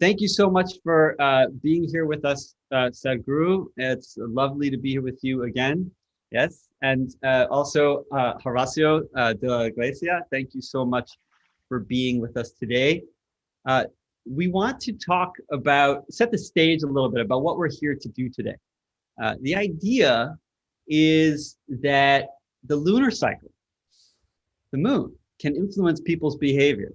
thank you so much for uh, being here with us, uh, Sadhguru. It's lovely to be here with you again. Yes, and uh, also uh, Horacio uh, de la Iglesia, thank you so much for being with us today. Uh, we want to talk about, set the stage a little bit about what we're here to do today. Uh, the idea is that the lunar cycle, the moon, can influence people's behavior.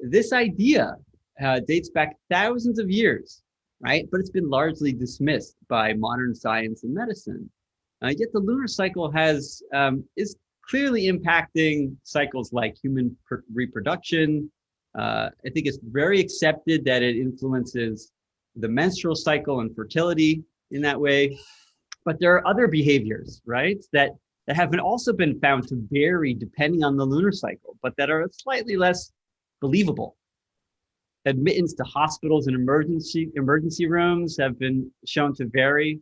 This idea uh, dates back thousands of years, right? But it's been largely dismissed by modern science and medicine. Uh, yet the lunar cycle has um, is clearly impacting cycles like human reproduction. Uh, I think it's very accepted that it influences the menstrual cycle and fertility in that way. But there are other behaviors, right, that, that have been also been found to vary depending on the lunar cycle, but that are slightly less believable. Admittance to hospitals and emergency, emergency rooms have been shown to vary.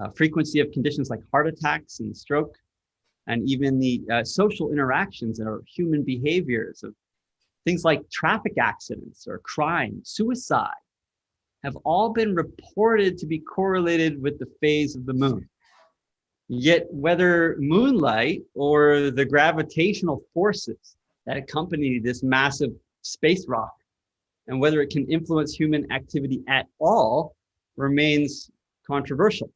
Uh, frequency of conditions like heart attacks and stroke, and even the uh, social interactions or human behaviors of things like traffic accidents or crime, suicide, have all been reported to be correlated with the phase of the moon. Yet whether moonlight or the gravitational forces that accompany this massive space rock and whether it can influence human activity at all remains controversial.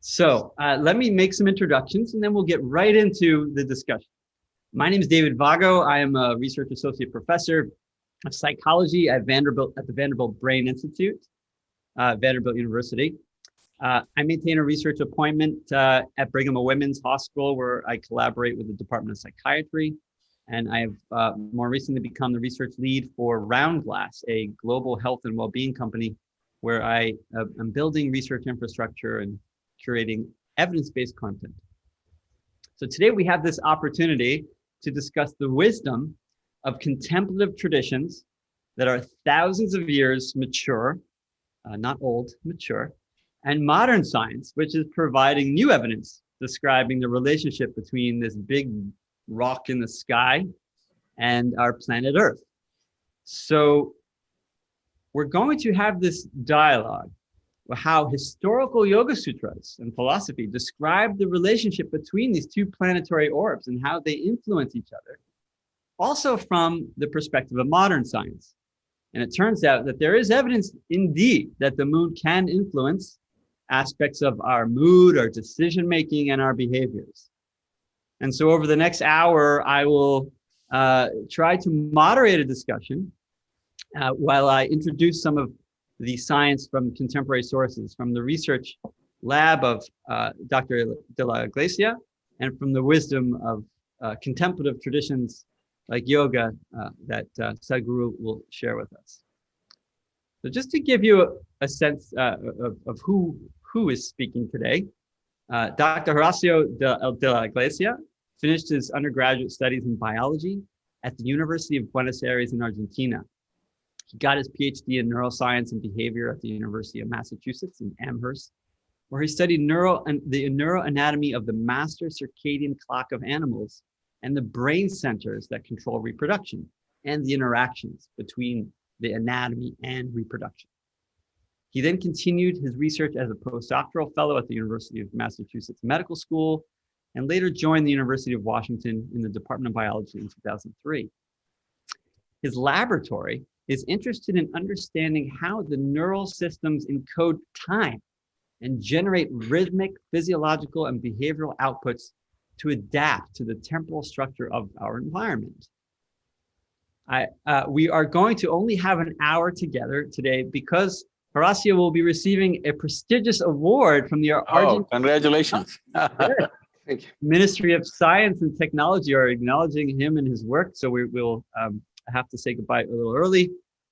So uh, let me make some introductions and then we'll get right into the discussion. My name is David Vago. I am a research associate professor of psychology at Vanderbilt at the Vanderbilt Brain Institute, uh, Vanderbilt University. Uh, I maintain a research appointment uh, at Brigham and Women's Hospital where I collaborate with the Department of Psychiatry. And I have uh, more recently become the research lead for Roundglass, a global health and well-being company where I uh, am building research infrastructure and curating evidence-based content. So today we have this opportunity to discuss the wisdom of contemplative traditions that are thousands of years mature, uh, not old, mature, and modern science, which is providing new evidence describing the relationship between this big rock in the sky and our planet Earth. So we're going to have this dialogue how historical Yoga Sutras and philosophy describe the relationship between these two planetary orbs and how they influence each other, also from the perspective of modern science. And it turns out that there is evidence indeed that the moon can influence aspects of our mood, our decision making, and our behaviors. And so over the next hour, I will uh, try to moderate a discussion uh, while I introduce some of the science from contemporary sources, from the research lab of uh, Dr. de la Iglesia, and from the wisdom of uh, contemplative traditions like yoga uh, that uh, Sadhguru will share with us. So just to give you a, a sense of, of, who, who is speaking today, Dr. Horacio de, de la Iglesia finished his undergraduate studies in biology at the University of Buenos Aires in Argentina. He got his PhD in neuroscience and behavior at the University of Massachusetts in Amherst, where he studied neuro the neuroanatomy of the master circadian clock of animals and the brain centers that control reproduction and the interactions between the anatomy and reproduction. He then continued his research as a postdoctoral fellow at the University of Massachusetts Medical School and later joined the University of Washington in the Department of Biology in 2003. His laboratory is interested in understanding how the neural systems encode time and generate rhythmic physiological and behavioral outputs to adapt to the temporal structure of our environment. I, uh, we are going to only have an hour together today because Horacio will be receiving a prestigious award from the oh, congratulations. Ministry of Science and Technology are acknowledging him and his work. So we will um, have to say goodbye a little early,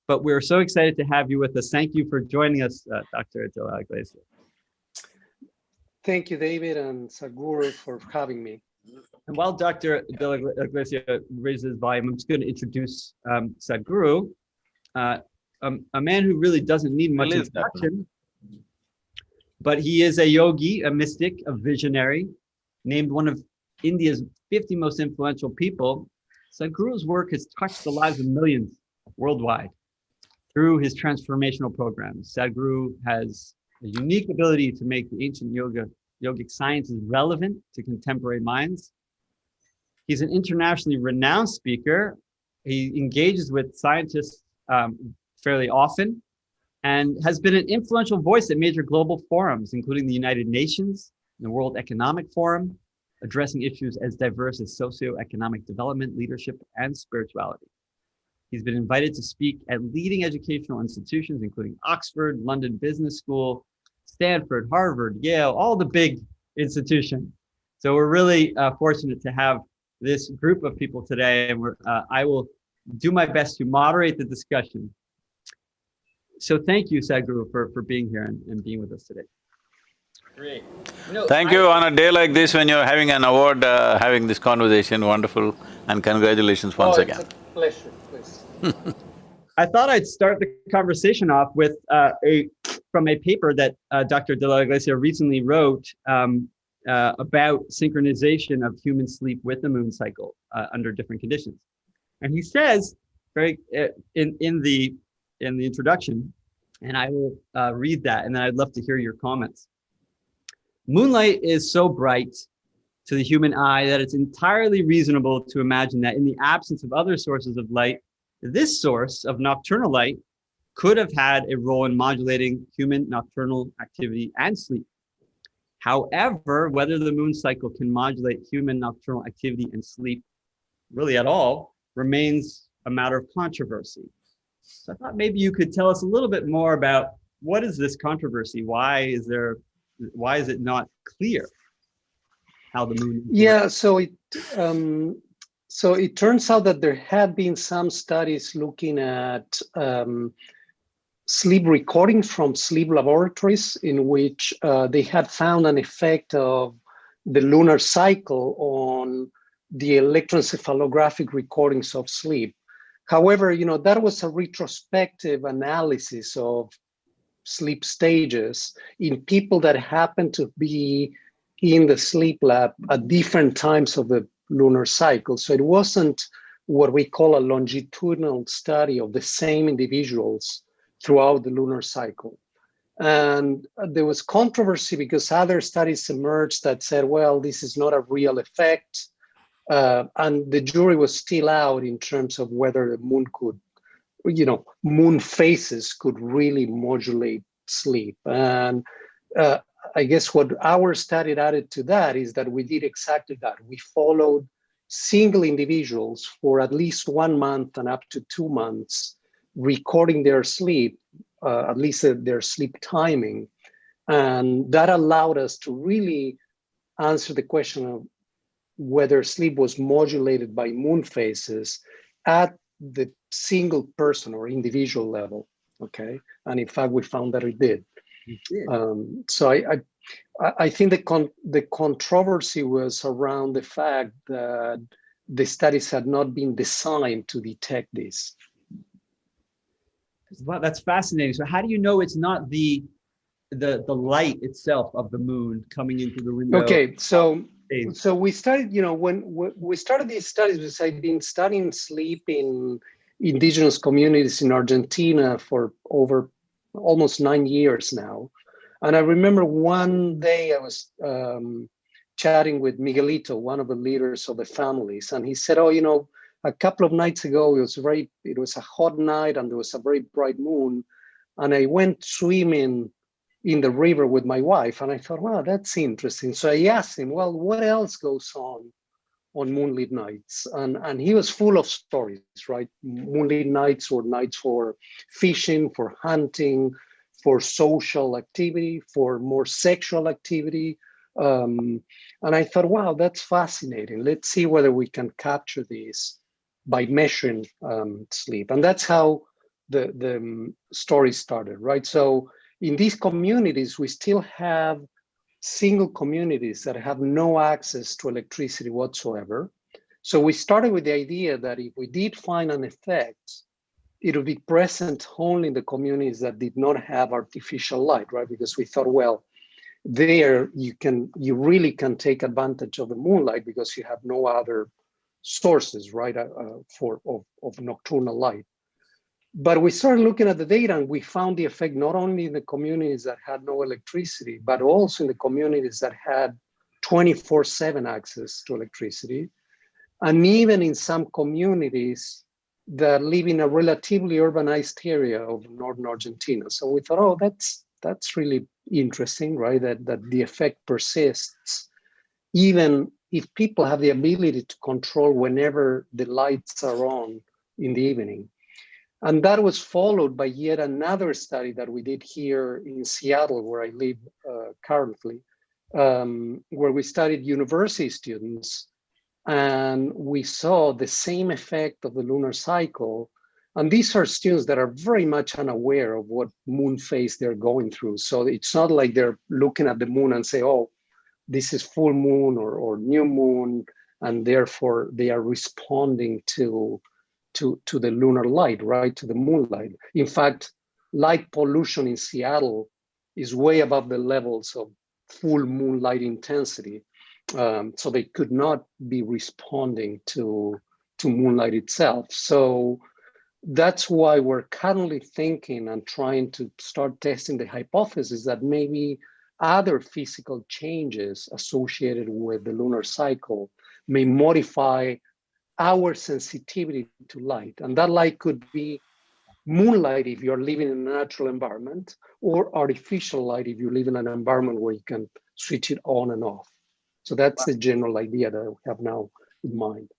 but we're so excited to have you with us. Thank you for joining us, uh, Dr. De La Iglesia. Thank you, David and Sadhguru for having me. And while Dr. De La Iglesia raises volume, I'm just going to introduce um, Sadhguru, uh, um, a man who really doesn't need much introduction, but he is a yogi, a mystic, a visionary, named one of India's 50 most influential people Sadhguru's work has touched the lives of millions worldwide. Through his transformational programs, Sadhguru has a unique ability to make the ancient yoga, yogic sciences relevant to contemporary minds. He's an internationally renowned speaker. He engages with scientists um, fairly often and has been an influential voice at major global forums, including the United Nations, the World Economic Forum, addressing issues as diverse as socioeconomic development, leadership, and spirituality. He's been invited to speak at leading educational institutions, including Oxford, London Business School, Stanford, Harvard, Yale, all the big institutions. So we're really uh, fortunate to have this group of people today, and uh, I will do my best to moderate the discussion. So thank you, Sadhguru, for, for being here and, and being with us today. Great. Thank you. On a day like this, when you're having an award, uh, having this conversation, wonderful, and congratulations once oh, again. pleasure, please. I thought I'd start the conversation off with uh, a from a paper that uh, Dr. De La Iglesia recently wrote um, uh, about synchronization of human sleep with the moon cycle uh, under different conditions, and he says very uh, in in the in the introduction, and I will uh, read that, and then I'd love to hear your comments. Moonlight is so bright to the human eye that it's entirely reasonable to imagine that in the absence of other sources of light, this source of nocturnal light could have had a role in modulating human nocturnal activity and sleep. However, whether the moon cycle can modulate human nocturnal activity and sleep really at all remains a matter of controversy. So I thought maybe you could tell us a little bit more about what is this controversy? Why is there, why is it not clear how the moon? Yeah, so it, um, so it turns out that there had been some studies looking at um, sleep recordings from sleep laboratories in which uh, they had found an effect of the lunar cycle on the electroencephalographic recordings of sleep. However, you know, that was a retrospective analysis of sleep stages in people that happened to be in the sleep lab at different times of the lunar cycle. So it wasn't what we call a longitudinal study of the same individuals throughout the lunar cycle. And there was controversy because other studies emerged that said, well, this is not a real effect. Uh, and the jury was still out in terms of whether the moon could, you know, moon phases could really modulate sleep. And uh, I guess what our study added to that is that we did exactly that. We followed single individuals for at least one month and up to two months, recording their sleep, uh, at least uh, their sleep timing. And that allowed us to really answer the question of whether sleep was modulated by moon phases at the single person or individual level, okay? And in fact, we found that it did. Um, so I, I, I think the con the controversy was around the fact that the studies had not been designed to detect this. Well, that's fascinating. So how do you know it's not the the the light itself of the moon coming into the window? Okay, so so we started, you know, when we started these studies, I've been studying sleep in indigenous communities in Argentina for over almost nine years now. And I remember one day I was um, chatting with Miguelito, one of the leaders of the families, and he said, oh, you know, a couple of nights ago, it was very, it was a hot night and there was a very bright moon. And I went swimming in the river with my wife. And I thought, wow, that's interesting. So I asked him, well, what else goes on on moonlit nights? And, and he was full of stories, right? Moonlit nights or nights for fishing, for hunting, for social activity, for more sexual activity. Um, and I thought, wow, that's fascinating. Let's see whether we can capture these by measuring um, sleep. And that's how the, the um, story started, right? So in these communities, we still have single communities that have no access to electricity whatsoever. So we started with the idea that if we did find an effect, it would be present only in the communities that did not have artificial light, right? Because we thought, well, there you can, you really can take advantage of the moonlight because you have no other sources, right, uh, uh, for of, of nocturnal light. But we started looking at the data and we found the effect not only in the communities that had no electricity, but also in the communities that had 24 seven access to electricity. And even in some communities that live in a relatively urbanized area of Northern Argentina. So we thought, oh, that's that's really interesting, right? That, that the effect persists even if people have the ability to control whenever the lights are on in the evening. And that was followed by yet another study that we did here in Seattle, where I live uh, currently, um, where we studied university students and we saw the same effect of the lunar cycle. And these are students that are very much unaware of what moon phase they're going through. So it's not like they're looking at the moon and say, oh, this is full moon or, or new moon, and therefore they are responding to, to, to the lunar light, right, to the moonlight. In fact, light pollution in Seattle is way above the levels of full moonlight intensity. Um, so they could not be responding to, to moonlight itself. So that's why we're currently thinking and trying to start testing the hypothesis that maybe other physical changes associated with the lunar cycle may modify our sensitivity to light. And that light could be moonlight if you're living in a natural environment or artificial light if you live in an environment where you can switch it on and off. So that's the general idea that I have now in mind.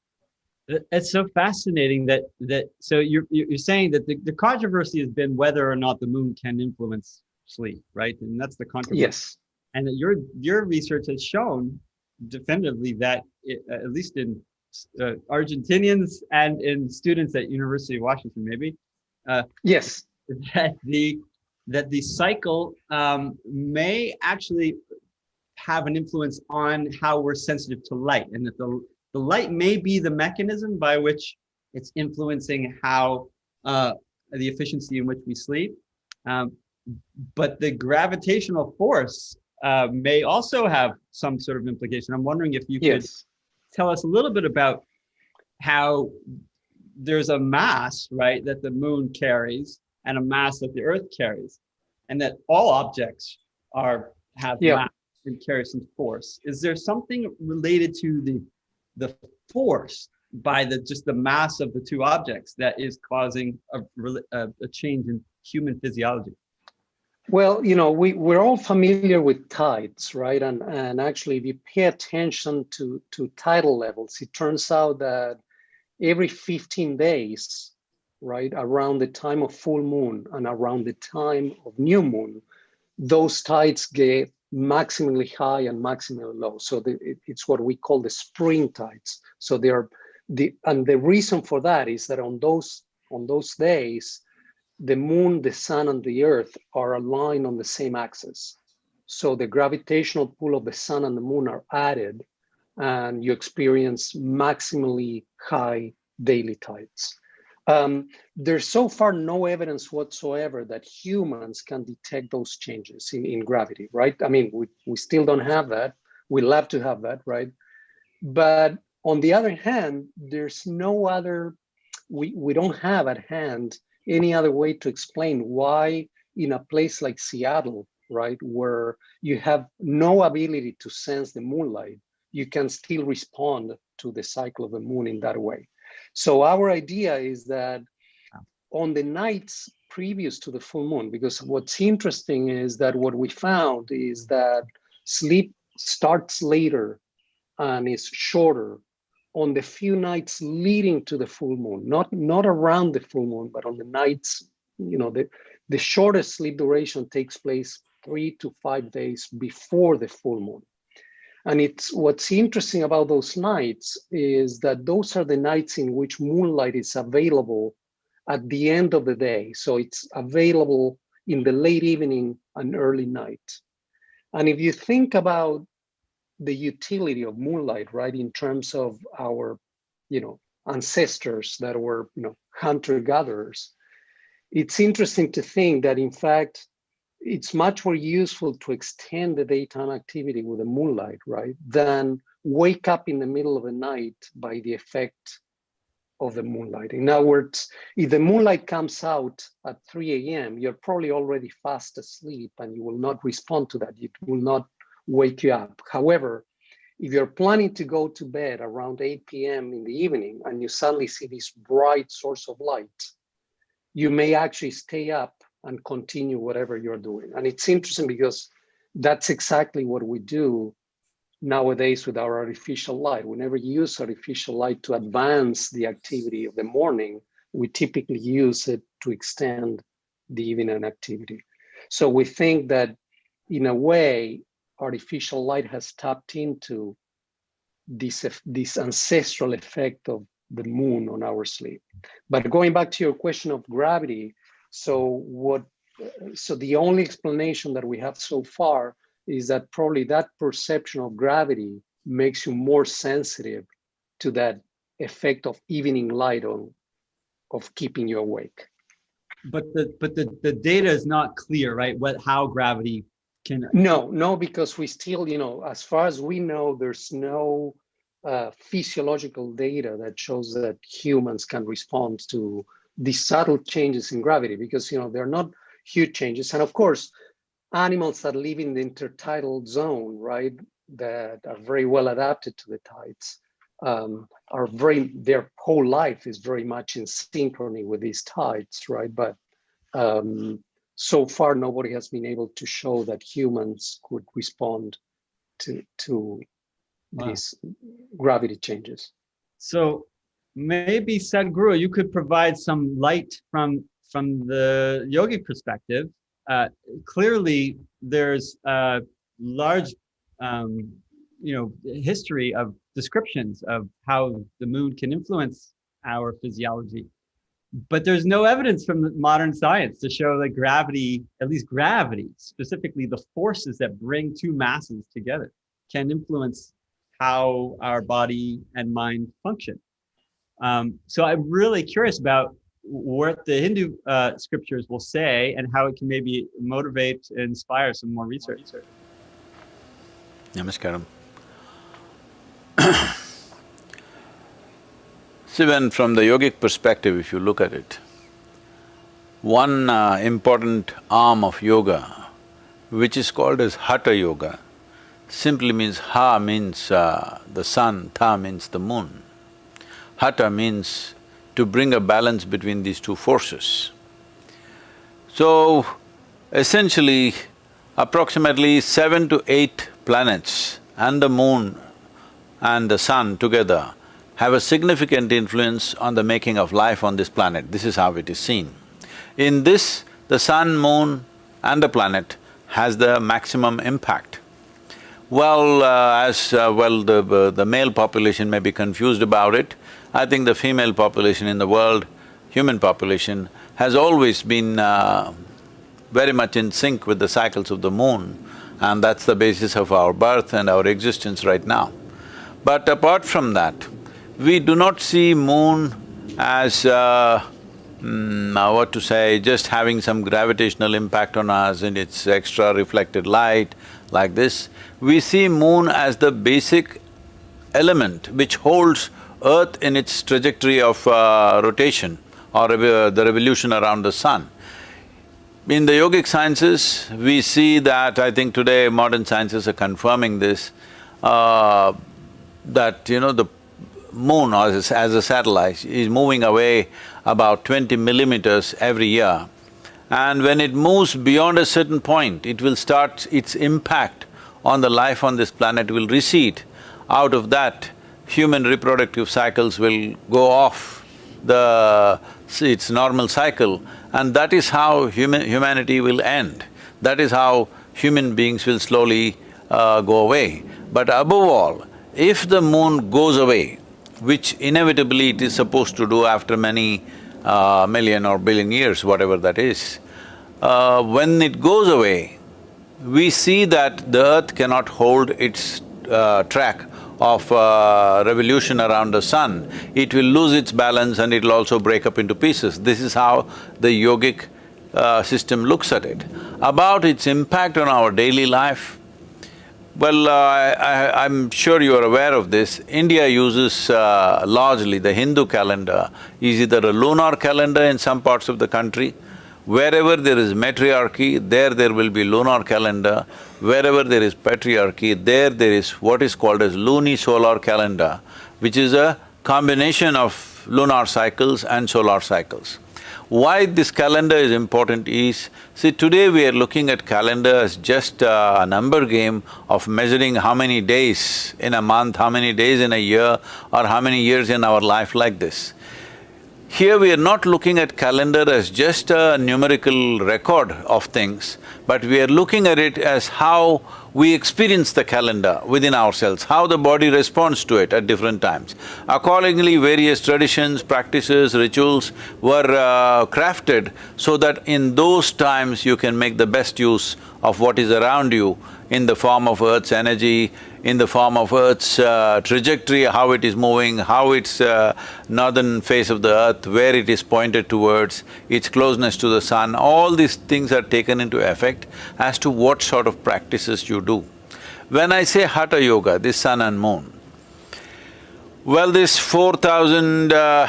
It's so fascinating that that so you're you're saying that the, the controversy has been whether or not the moon can influence sleep, right? And that's the controversy. Yes. And that your your research has shown definitively that it, at least in uh, Argentinians and in students at University of Washington, maybe. Uh, yes. That the that the cycle um, may actually have an influence on how we're sensitive to light, and that the the light may be the mechanism by which it's influencing how uh, the efficiency in which we sleep. Um, but the gravitational force uh, may also have some sort of implication. I'm wondering if you could yes. Tell us a little bit about how there's a mass, right, that the moon carries and a mass that the earth carries, and that all objects are have yeah. mass and carry some force. Is there something related to the the force by the just the mass of the two objects that is causing a, a, a change in human physiology? Well, you know, we, we're all familiar with tides, right? And, and actually, if you pay attention to, to tidal levels, it turns out that every 15 days, right, around the time of full moon and around the time of new moon, those tides get maximally high and maximally low. So the, it, it's what we call the spring tides. So they are the and the reason for that is that on those on those days, the moon, the sun, and the earth are aligned on the same axis. So the gravitational pull of the sun and the moon are added and you experience maximally high daily tides. Um, there's so far no evidence whatsoever that humans can detect those changes in, in gravity, right? I mean, we, we still don't have that. We love to have that, right? But on the other hand, there's no other, we, we don't have at hand any other way to explain why in a place like Seattle, right, where you have no ability to sense the moonlight, you can still respond to the cycle of the moon in that way. So our idea is that on the nights previous to the full moon, because what's interesting is that what we found is that sleep starts later and is shorter on the few nights leading to the full moon, not, not around the full moon, but on the nights, you know, the, the shortest sleep duration takes place three to five days before the full moon. And it's what's interesting about those nights is that those are the nights in which moonlight is available at the end of the day. So it's available in the late evening and early night. And if you think about the utility of moonlight, right, in terms of our, you know, ancestors that were, you know, hunter-gatherers, it's interesting to think that in fact, it's much more useful to extend the daytime activity with the moonlight, right, than wake up in the middle of the night by the effect of the moonlight. In other words, if the moonlight comes out at 3 a.m., you're probably already fast asleep and you will not respond to that. It will not wake you up. However, if you're planning to go to bed around 8 p.m. in the evening and you suddenly see this bright source of light, you may actually stay up and continue whatever you're doing. And it's interesting because that's exactly what we do nowadays with our artificial light. We never use artificial light to advance the activity of the morning. We typically use it to extend the evening activity. So we think that in a way, artificial light has tapped into this, this ancestral effect of the moon on our sleep. But going back to your question of gravity, so what, so the only explanation that we have so far is that probably that perception of gravity makes you more sensitive to that effect of evening light on, of keeping you awake. But the but the the data is not clear, right? What how gravity can no no because we still you know as far as we know there's no uh, physiological data that shows that humans can respond to these subtle changes in gravity because you know they're not huge changes. And of course animals that live in the intertidal zone right that are very well adapted to the tides um, are very their whole life is very much in synchrony with these tides right? But um, so far nobody has been able to show that humans could respond to to wow. these gravity changes. So maybe Sadhguru, you could provide some light from from the yogi perspective. Uh, clearly, there's a large, um, you know, history of descriptions of how the moon can influence our physiology but there's no evidence from modern science to show that gravity, at least gravity, specifically the forces that bring two masses together, can influence how our body and mind function. Um, so I'm really curious about what the Hindu uh, scriptures will say and how it can maybe motivate and inspire some more research. Namaskaram. See, when from the yogic perspective, if you look at it, one uh, important arm of yoga, which is called as Hatha Yoga, simply means Ha means uh, the sun, Tha means the moon. Hatha means to bring a balance between these two forces. So, essentially, approximately seven to eight planets and the moon and the sun together have a significant influence on the making of life on this planet. This is how it is seen. In this, the sun, moon and the planet has the maximum impact. Well, uh, as uh, well the, uh, the male population may be confused about it, I think the female population in the world, human population, has always been uh, very much in sync with the cycles of the moon and that's the basis of our birth and our existence right now. But apart from that, we do not see moon as uh, mm, what to say, just having some gravitational impact on us and its extra reflected light like this. We see moon as the basic element which holds earth in its trajectory of uh, rotation or the revolution around the sun. In the yogic sciences, we see that, I think today modern sciences are confirming this, uh, that, you know, the moon as a, as a satellite is moving away about twenty millimeters every year. And when it moves beyond a certain point, it will start… its impact on the life on this planet will recede. Out of that, human reproductive cycles will go off the… its normal cycle and that is how human… humanity will end. That is how human beings will slowly uh, go away. But above all, if the moon goes away, which inevitably it is supposed to do after many uh, million or billion years, whatever that is. Uh, when it goes away, we see that the earth cannot hold its uh, track of uh, revolution around the sun. It will lose its balance and it'll also break up into pieces. This is how the yogic uh, system looks at it. About its impact on our daily life, Well, uh, I, am sure you are aware of this. India uses uh, largely the Hindu calendar is either a lunar calendar in some parts of the country. Wherever there is matriarchy, there there will be lunar calendar. Wherever there is patriarchy, there there is what is called as lunisolar calendar, which is a combination of lunar cycles and solar cycles. Why this calendar is important is, see today we are looking at calendar as just a number game of measuring how many days in a month, how many days in a year or how many years in our life like this. Here we are not looking at calendar as just a numerical record of things, but we are looking at it as how we experience the calendar within ourselves, how the body responds to it at different times. Accordingly, various traditions, practices, rituals were uh, crafted so that in those times you can make the best use of what is around you in the form of Earth's energy, in the form of Earth's uh, trajectory, how it is moving, how its uh, northern face of the Earth, where it is pointed towards, its closeness to the sun, all these things are taken into effect as to what sort of practices you do. When I say Hatha Yoga, this sun and moon, well, this four thousand uh,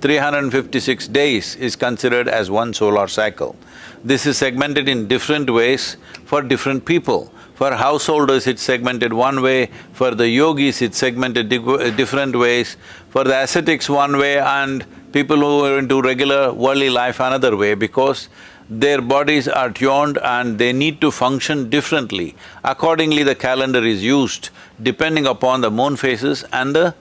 days is considered as one solar cycle. This is segmented in different ways for different people. For householders, it's segmented one way, for the yogis, it's segmented di different ways, for the ascetics one way and people who are into regular worldly life another way because their bodies are tuned and they need to function differently. Accordingly, the calendar is used depending upon the moon phases and the…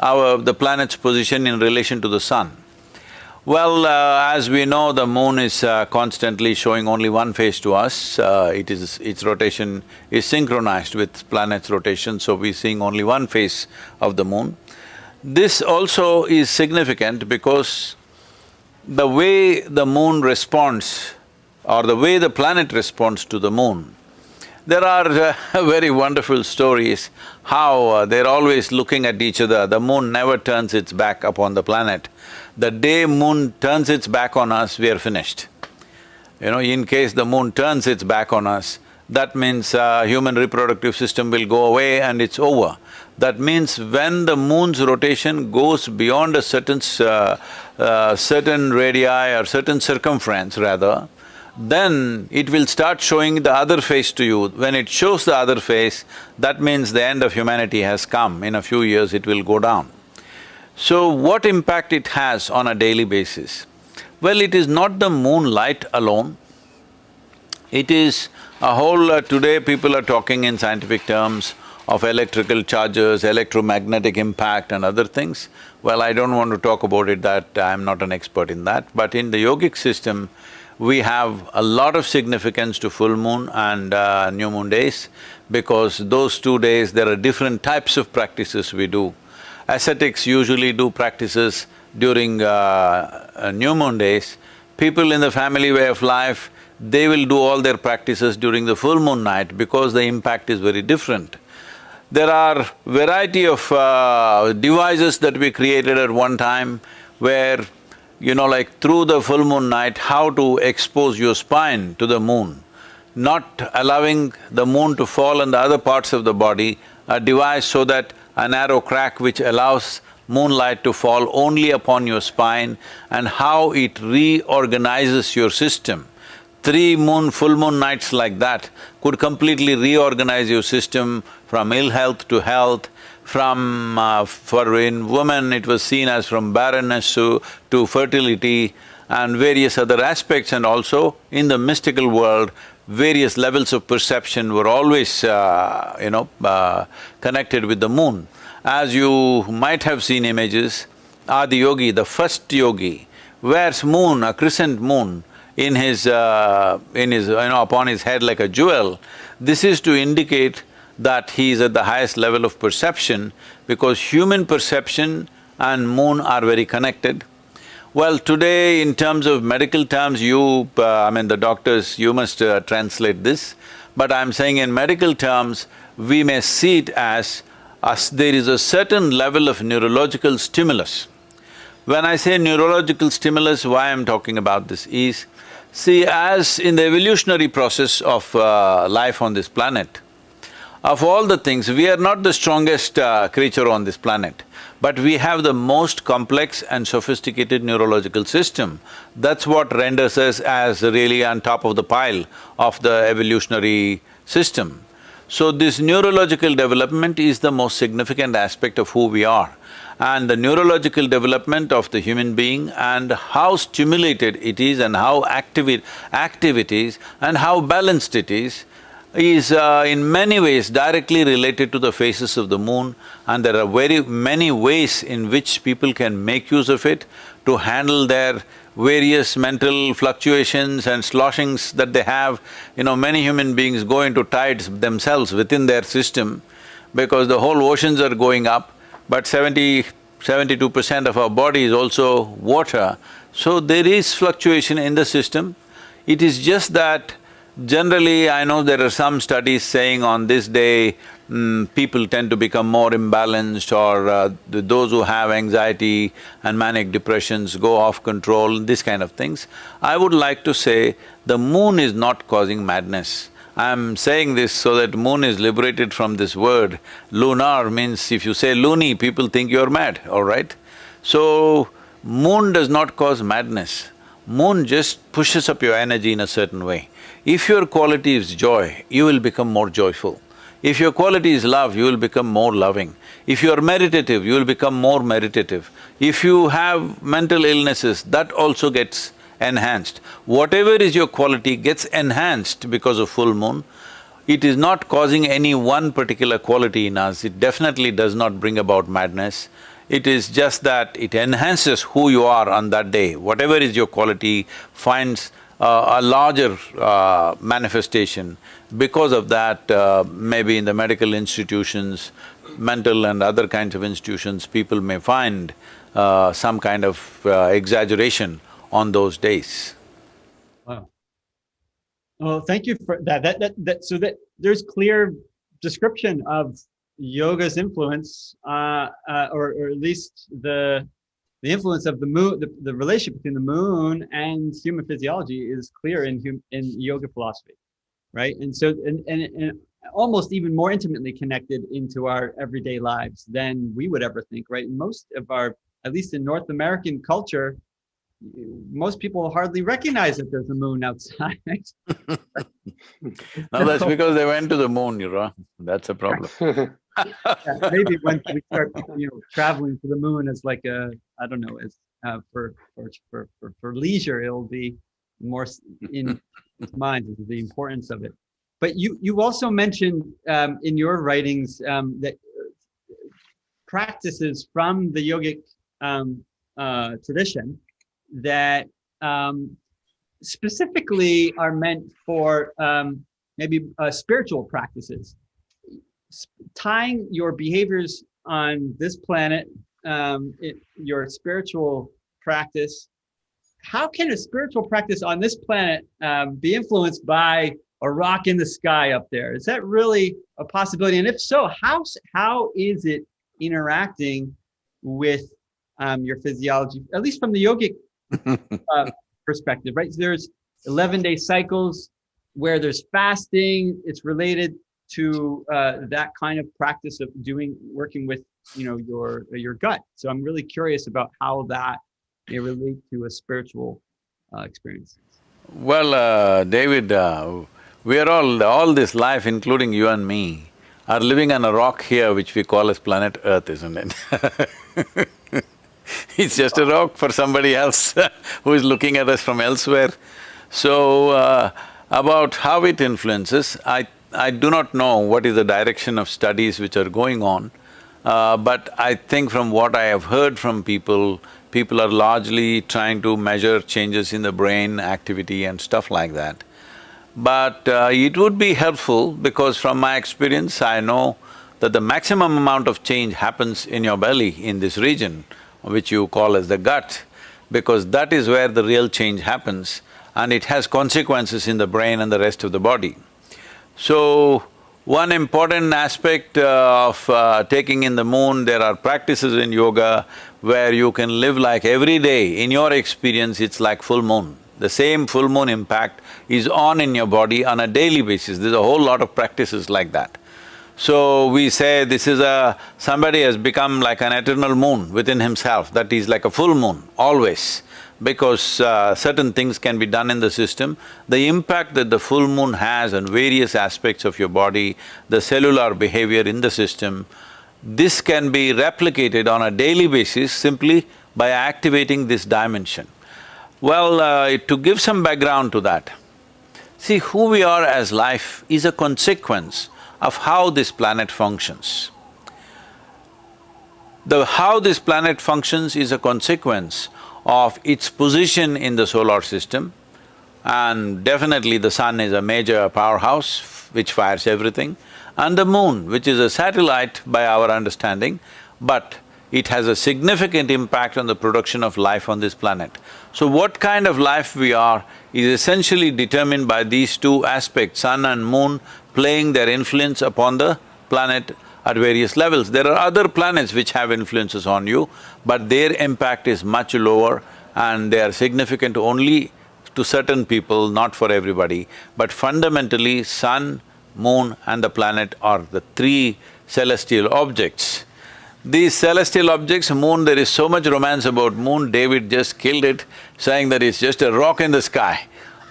our… the planet's position in relation to the sun. Well, uh, as we know, the moon is uh, constantly showing only one face to us. Uh, it is… its rotation is synchronized with planet's rotation, so we're seeing only one face of the moon. This also is significant because the way the moon responds or the way the planet responds to the moon, there are uh, very wonderful stories how uh, they're always looking at each other. The moon never turns its back upon the planet the day moon turns its back on us, we are finished. You know, in case the moon turns its back on us, that means uh, human reproductive system will go away and it's over. That means when the moon's rotation goes beyond a certain… Uh, uh, certain radii or certain circumference rather, then it will start showing the other face to you. When it shows the other face, that means the end of humanity has come. In a few years, it will go down. So what impact it has on a daily basis? Well, it is not the moonlight alone, it is a whole… Uh, today people are talking in scientific terms of electrical charges, electromagnetic impact and other things. Well, I don't want to talk about it that I'm not an expert in that, but in the yogic system, we have a lot of significance to full moon and uh, new moon days because those two days there are different types of practices we do. Ascetics usually do practices during uh, uh, new moon days. People in the family way of life, they will do all their practices during the full moon night because the impact is very different. There are variety of uh, devices that we created at one time where, you know, like through the full moon night, how to expose your spine to the moon, not allowing the moon to fall on the other parts of the body, a device so that a narrow crack which allows moonlight to fall only upon your spine and how it reorganizes your system. Three moon… full moon nights like that could completely reorganize your system from ill health to health, from… Uh, for in women it was seen as from barrenness to, to fertility and various other aspects and also in the mystical world, various levels of perception were always, uh, you know, uh, connected with the moon. As you might have seen images, Adi Yogi, the first yogi, wears moon, a crescent moon, in his… Uh, in his… you know, upon his head like a jewel. This is to indicate that he is at the highest level of perception because human perception and moon are very connected. Well, today in terms of medical terms, you… Uh, I mean the doctors, you must uh, translate this, but I'm saying in medical terms, we may see it as, as there is a certain level of neurological stimulus. When I say neurological stimulus, why I'm talking about this is, see as in the evolutionary process of uh, life on this planet, Of all the things, we are not the strongest uh, creature on this planet, but we have the most complex and sophisticated neurological system. That's what renders us as really on top of the pile of the evolutionary system. So this neurological development is the most significant aspect of who we are. And the neurological development of the human being and how stimulated it is and how active it, active it is and how balanced it is, is uh, in many ways directly related to the phases of the moon and there are very many ways in which people can make use of it to handle their various mental fluctuations and sloshings that they have. You know, many human beings go into tides themselves within their system because the whole oceans are going up, but seventy, seventy-two percent of our body is also water. So there is fluctuation in the system. It is just that Generally, I know there are some studies saying on this day, mm, people tend to become more imbalanced or uh, those who have anxiety and manic depressions go off control, this kind of things. I would like to say the moon is not causing madness. I'm saying this so that moon is liberated from this word. Lunar means if you say loony, people think you're mad, all right? So, moon does not cause madness. Moon just pushes up your energy in a certain way. If your quality is joy, you will become more joyful. If your quality is love, you will become more loving. If you are meditative, you will become more meditative. If you have mental illnesses, that also gets enhanced. Whatever is your quality gets enhanced because of full moon. It is not causing any one particular quality in us, it definitely does not bring about madness. It is just that it enhances who you are on that day. Whatever is your quality finds a larger uh, manifestation. Because of that, uh, maybe in the medical institutions, mental and other kinds of institutions, people may find uh, some kind of uh, exaggeration on those days. Wow. Well, thank you for that. That, that, that, so that there's clear description of yoga's influence, uh, or, or at least the the influence of the moon, the, the relationship between the moon and human physiology is clear in hum, in yoga philosophy, right? And so, and, and, and almost even more intimately connected into our everyday lives than we would ever think, right? Most of our, at least in North American culture, most people hardly recognize that there's a moon outside. no, that's because they went to the moon, you know. That's a problem. yeah, maybe when we start, you know, traveling to the moon as like a, I don't know, as uh, for, for for for for leisure, it'll be more in mind the importance of it. But you you also mentioned um, in your writings um, that practices from the yogic um, uh, tradition that um, specifically are meant for um, maybe uh, spiritual practices tying your behaviors on this planet, um, it, your spiritual practice, how can a spiritual practice on this planet um, be influenced by a rock in the sky up there? Is that really a possibility? And if so, how, how is it interacting with um, your physiology, at least from the yogic uh, perspective, right? So there's 11 day cycles where there's fasting, it's related to uh, that kind of practice of doing working with you know your your gut. So i'm really curious about how that may relate to a spiritual uh, experience. Well uh, david uh, we are all all this life including you and me are living on a rock here which we call as planet earth isn't it? It's just a rock for somebody else who is looking at us from elsewhere. So uh, about how it influences i I do not know what is the direction of studies which are going on, uh, but I think from what I have heard from people, people are largely trying to measure changes in the brain activity and stuff like that. But uh, it would be helpful because from my experience, I know that the maximum amount of change happens in your belly, in this region, which you call as the gut, because that is where the real change happens and it has consequences in the brain and the rest of the body. So, one important aspect uh, of uh, taking in the moon, there are practices in yoga where you can live like every day, in your experience, it's like full moon. The same full moon impact is on in your body on a daily basis, there's a whole lot of practices like that. So we say this is a… somebody has become like an eternal moon within himself, that is like a full moon, always. Because uh, certain things can be done in the system, the impact that the full moon has on various aspects of your body, the cellular behavior in the system, this can be replicated on a daily basis simply by activating this dimension. Well, uh, to give some background to that, see, who we are as life is a consequence of how this planet functions. The… how this planet functions is a consequence of its position in the solar system and definitely the sun is a major powerhouse which fires everything and the moon, which is a satellite by our understanding, but it has a significant impact on the production of life on this planet. So what kind of life we are is essentially determined by these two aspects, sun and moon playing their influence upon the planet at various levels. There are other planets which have influences on you, but their impact is much lower and they are significant only to certain people, not for everybody. But fundamentally, sun, moon and the planet are the three celestial objects these celestial objects, moon, there is so much romance about moon, David just killed it, saying that it's just a rock in the sky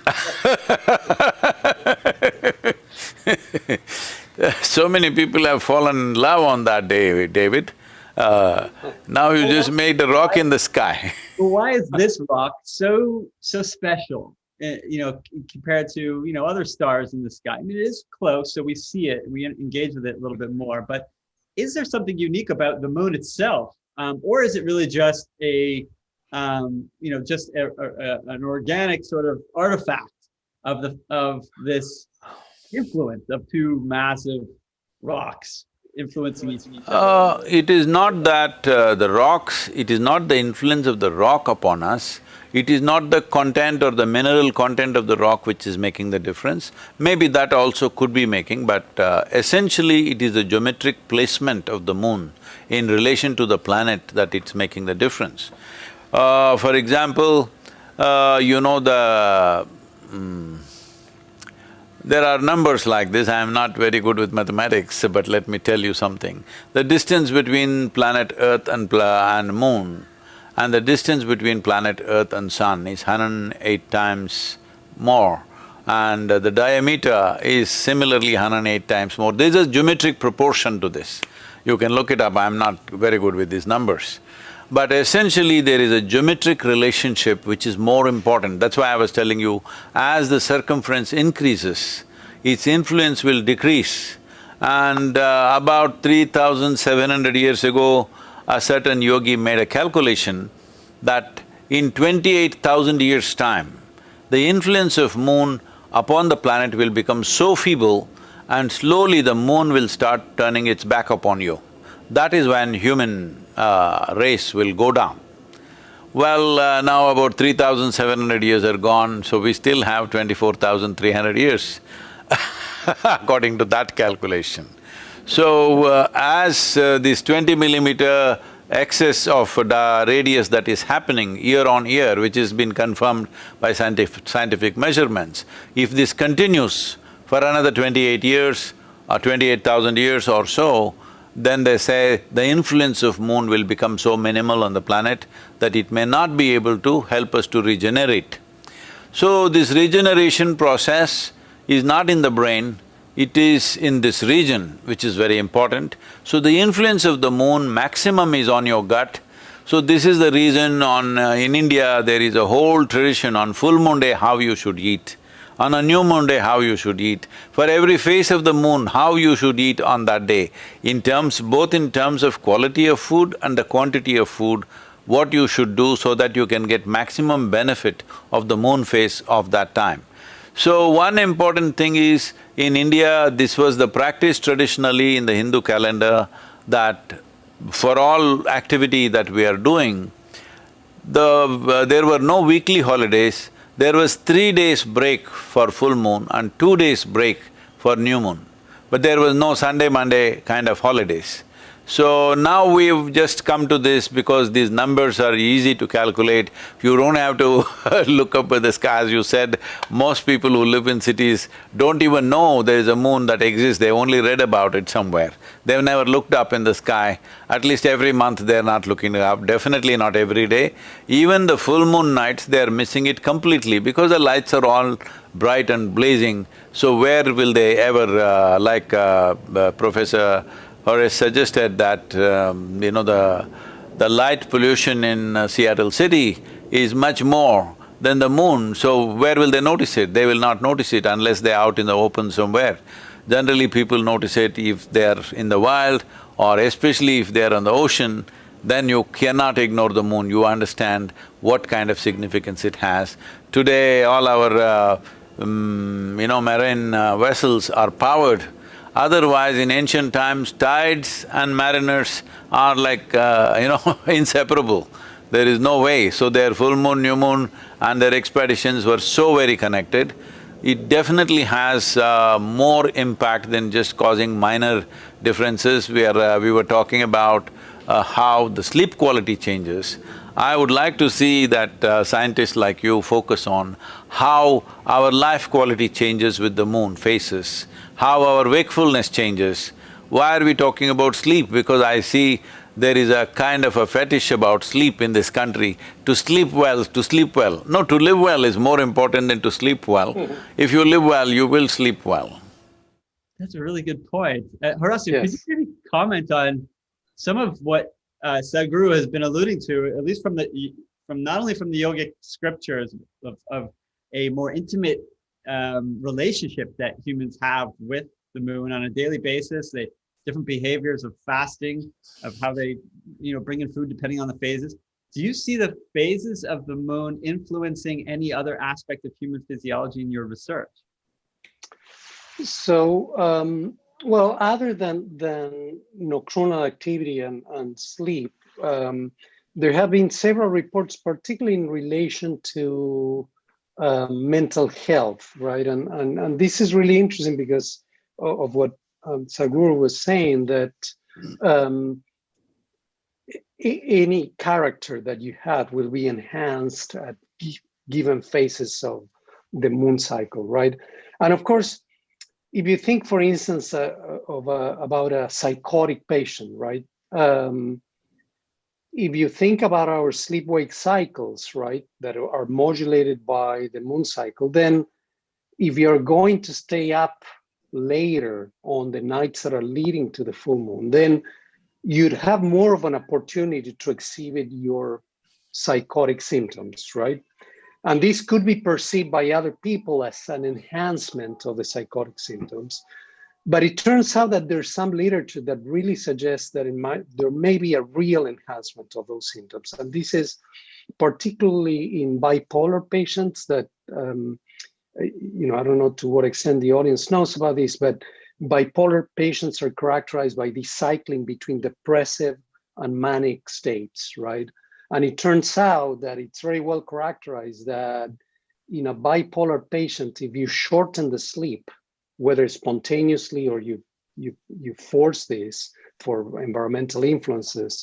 So many people have fallen in love on that day, David. Uh, now you just made a rock in the sky why is this rock so, so special? uh, you know, compared to, you know, other stars in the sky? I mean, it is close, so we see it, we engage with it a little bit more, but is there something unique about the moon itself? Um, or is it really just a, um, you know, just a, a- an organic sort of artifact of the, of this influence of two massive rocks influencing each other? Uh, it is not that uh, the rocks, it is not the influence of the rock upon us, it is not the content or the mineral content of the rock which is making the difference. Maybe that also could be making, but uh, essentially it is the geometric placement of the moon in relation to the planet that it's making the difference. Uh, for example, uh, you know the… mm, there are numbers like this, I am not very good with mathematics, but let me tell you something. The distance between planet Earth and and moon and the distance between planet Earth and sun is 108 times more and the diameter is similarly 108 times more. There's a geometric proportion to this. You can look it up, I'm not very good with these numbers. But essentially there is a geometric relationship which is more important. That's why I was telling you, as the circumference increases, its influence will decrease. And uh, about three thousand seven hundred years ago, a certain yogi made a calculation that in twenty-eight thousand years' time, the influence of moon upon the planet will become so feeble and slowly the moon will start turning its back upon you. That is when human uh, race will go down. Well, uh, now about three thousand seven hundred years are gone, so we still have twenty-four thousand three hundred years according to that calculation. So, uh, as uh, this twenty millimeter excess of the radius that is happening year on year, which has been confirmed by scientific, scientific measurements, if this continues for another twenty-eight years or twenty-eight thousand years or so, then they say the influence of moon will become so minimal on the planet that it may not be able to help us to regenerate. So this regeneration process is not in the brain, it is in this region, which is very important. So the influence of the moon maximum is on your gut. So this is the reason on… Uh, in India, there is a whole tradition on full moon day how you should eat, on a new moon day how you should eat, for every phase of the moon how you should eat on that day, in terms… both in terms of quality of food and the quantity of food, what you should do so that you can get maximum benefit of the moon phase of that time. So one important thing is, in India, this was the practice traditionally in the Hindu calendar that for all activity that we are doing, the… uh, there were no weekly holidays, there was three days break for full moon and two days break for new moon. But there was no Sunday, Monday kind of holidays. So now we've just come to this because these numbers are easy to calculate. You don't have to look up at the sky, as you said. Most people who live in cities don't even know there is a moon that exists, they only read about it somewhere. They've never looked up in the sky. At least every month they're not looking up, definitely not every day. Even the full moon nights, they're missing it completely because the lights are all bright and blazing. So where will they ever, uh, like uh, uh, Professor Horace suggested that, um, you know, the, the light pollution in uh, Seattle city is much more than the moon, so where will they notice it? They will not notice it unless they're out in the open somewhere. Generally, people notice it if they're in the wild or especially if they're on the ocean, then you cannot ignore the moon, you understand what kind of significance it has. Today, all our, uh, um, you know, marine uh, vessels are powered Otherwise, in ancient times, tides and mariners are like, uh, you know, inseparable. There is no way. So their full moon, new moon and their expeditions were so very connected. It definitely has uh, more impact than just causing minor differences. We are… Uh, we were talking about uh, how the sleep quality changes. I would like to see that uh, scientists like you focus on how our life quality changes with the moon phases how our wakefulness changes. Why are we talking about sleep? Because I see there is a kind of a fetish about sleep in this country. To sleep well, to sleep well. No, to live well is more important than to sleep well. If you live well, you will sleep well. That's a really good point. Uh, Horacio, Yes. could you maybe comment on some of what uh, Sadhguru has been alluding to, at least from the from not only from the yogic scriptures of, of a more intimate um, relationship that humans have with the moon on a daily basis. They different behaviors of fasting, of how they, you know, bring in food depending on the phases. Do you see the phases of the moon influencing any other aspect of human physiology in your research? So, um, well, other than than nocturnal activity and, and sleep, um, there have been several reports, particularly in relation to uh, mental health, right? And, and and this is really interesting because of, of what um, Sadhguru was saying that um, any character that you have will be enhanced at given phases of the moon cycle, right? And of course, if you think, for instance, uh, of a, about a psychotic patient, right? Um, if you think about our sleep-wake cycles, right, that are modulated by the moon cycle, then if you're going to stay up later on the nights that are leading to the full moon, then you'd have more of an opportunity to exhibit your psychotic symptoms, right? And this could be perceived by other people as an enhancement of the psychotic symptoms. But it turns out that there's some literature that really suggests that might, there may be a real enhancement of those symptoms. And this is particularly in bipolar patients that, um, you know, I don't know to what extent the audience knows about this, but bipolar patients are characterized by this cycling between depressive and manic states, right? And it turns out that it's very well characterized that in a bipolar patient, if you shorten the sleep, whether spontaneously or you you you force this for environmental influences,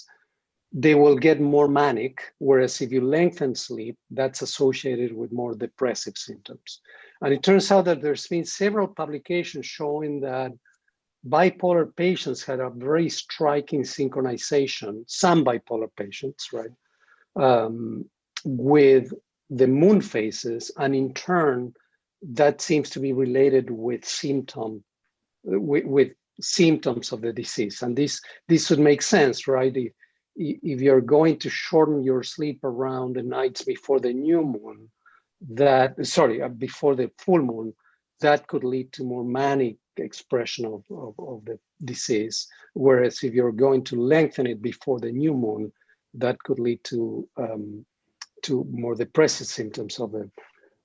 they will get more manic. Whereas if you lengthen sleep, that's associated with more depressive symptoms. And it turns out that there's been several publications showing that bipolar patients had a very striking synchronization, some bipolar patients, right, um, with the moon phases, and in turn, that seems to be related with symptom with, with symptoms of the disease. And this this would make sense right? If, if you're going to shorten your sleep around the nights before the new moon that sorry uh, before the full moon that could lead to more manic expression of, of, of the disease. Whereas if you're going to lengthen it before the new moon that could lead to um, to more depressive symptoms of the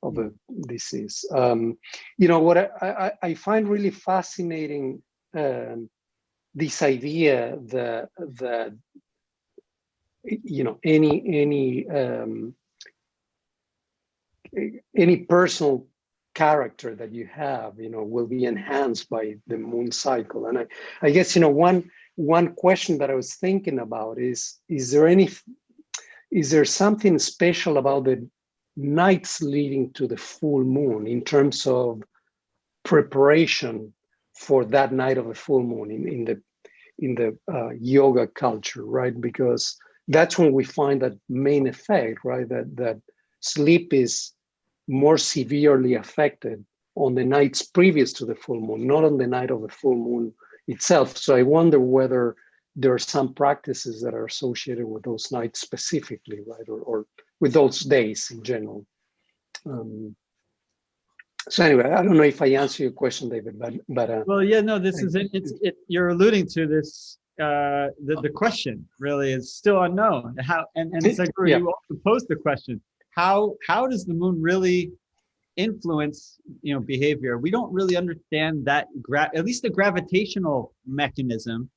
of a disease. Um, you know, what I, I, I, find really fascinating um, this idea that, that, you know, any, any, um, any personal character that you have, you know, will be enhanced by the moon cycle. And I, I guess, you know, one, one question that I was thinking about is, is there any, is there something special about the nights leading to the full moon in terms of preparation for that night of the full moon in, in the in the uh, yoga culture, right? Because that's when we find that main effect, right? That that sleep is more severely affected on the nights previous to the full moon, not on the night of the full moon itself. So I wonder whether there are some practices that are associated with those nights specifically, right? Or, or with those days in general. Um, so anyway, I don't know if I answer your question, David, but but uh, Well, yeah, no, this is it. It's it. You're alluding to this. Uh, the the question really is still unknown. How and and Sadhguru, yeah. you also posed the question. How how does the moon really influence you know behavior? We don't really understand that. Gra- at least the gravitational mechanism.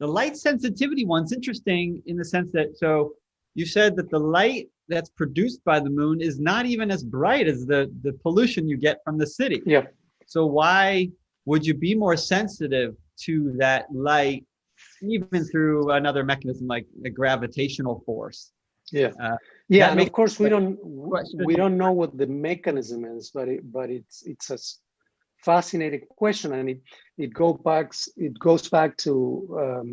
The light sensitivity one's interesting in the sense that so you said that the light that's produced by the moon is not even as bright as the the pollution you get from the city. yeah, So why would you be more sensitive to that light, even through another mechanism like the gravitational force? yeah, Uh, yeah. And of course, we don't Question. we don't know what the mechanism is, but it but it's it's a fascinating question, and it it go back it goes back to um,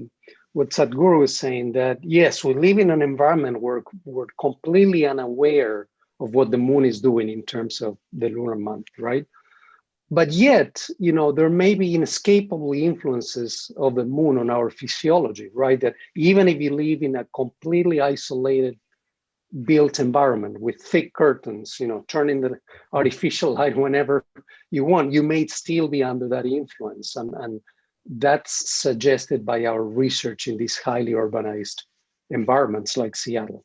what Sadhguru was saying that yes, we live in an environment where we're completely unaware of what the moon is doing in terms of the lunar month, right? But yet, you know, there may be inescapable influences of the moon on our physiology, right? That even if you live in a completely isolated built environment with thick curtains, you know, turning the artificial light whenever you want, you may still be under that influence. And, and that's suggested by our research in these highly urbanized environments like Seattle.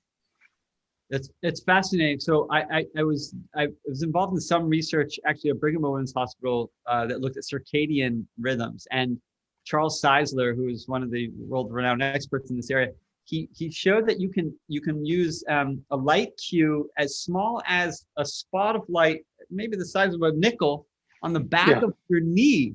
It's it's fascinating. So I I, I was I was involved in some research actually at Brigham and Women's Hospital uh, that looked at circadian rhythms and Charles Czeisler, who is one of the world-renowned experts in this area, he he showed that you can you can use um, a light cue as small as a spot of light, maybe the size of a nickel, on the back Yeah. of your knee,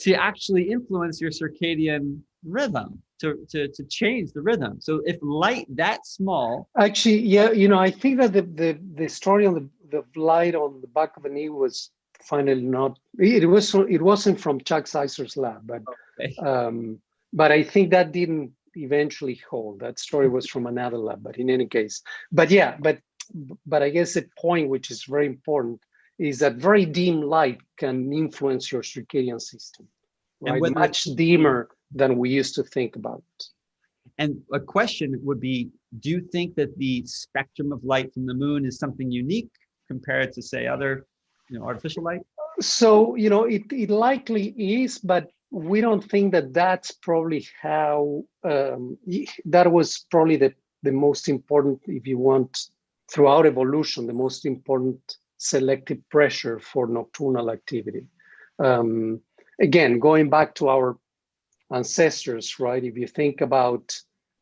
to actually influence your circadian rhythm, to to to change the rhythm. So if light that small Actually, yeah, you know, I think that the the, the story on the, the light on the back of the knee was finally not it was it wasn't from Chuck Czeisler's lab, but Okay. um, but I think that didn't eventually hold. That story was from another lab, but in any case, but yeah, but but I guess the point which is very important is that very dim light can influence your circadian system, right? whether Much dimmer than we used to think about. And a question would be, do you think that the spectrum of light from the moon is something unique compared to say other, you know, artificial light? So, you know, it, it likely is, but we don't think that that's probably how, um, that was probably the, the most important, if you want, throughout evolution, the most important selective pressure for nocturnal activity. Um, again, going back to our ancestors, right? If you think about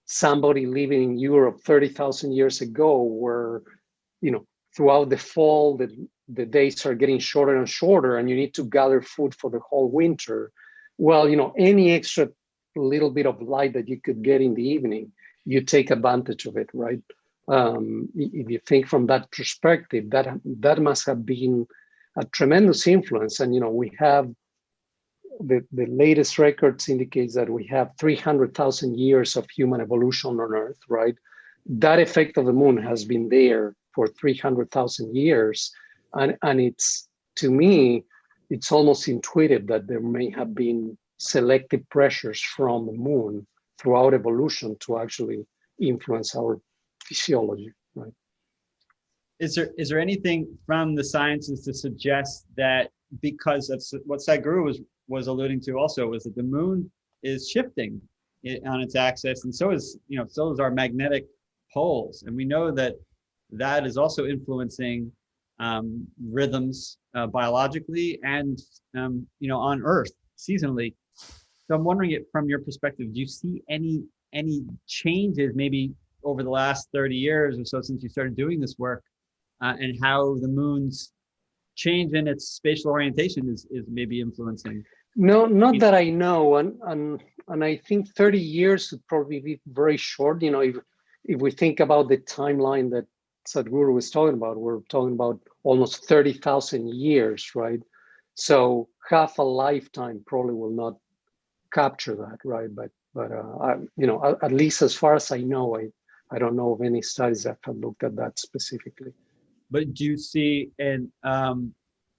somebody living in Europe 30,000 years ago, where, you know, throughout the fall, the, the days are getting shorter and shorter, and you need to gather food for the whole winter. Well, you know, any extra little bit of light that you could get in the evening, you take advantage of it, right? Um, if you think from that perspective, that that must have been a tremendous influence. And you know, we have the, the latest records indicates that we have 300,000 years of human evolution on Earth, right? That effect of the moon has been there for 300,000 years. And, and it's, to me, it's almost intuitive that there may have been selective pressures from the moon throughout evolution to actually influence our physiology, right? Is there is there anything from the sciences to suggest that because of what Sadhguru was was alluding to also was that the moon is shifting on its axis, and so is you know so is our magnetic poles, and we know that that is also influencing um, rhythms uh, biologically and um, you know on Earth seasonally. So I'm wondering it from your perspective, do you see any any changes maybe over the last 30 years or so since you started doing this work uh, and how the moon's change in its spatial orientation is, is maybe influencing. No, not that I know, and and and I think 30 years would probably be very short. You know, if if we think about the timeline that Sadhguru was talking about, we're talking about almost 30,000 years, right? So half a lifetime probably will not capture that, right? But but uh, I, you know, at, at least as far as I know, I I don't know of any studies that have looked at that specifically. But do you see an um,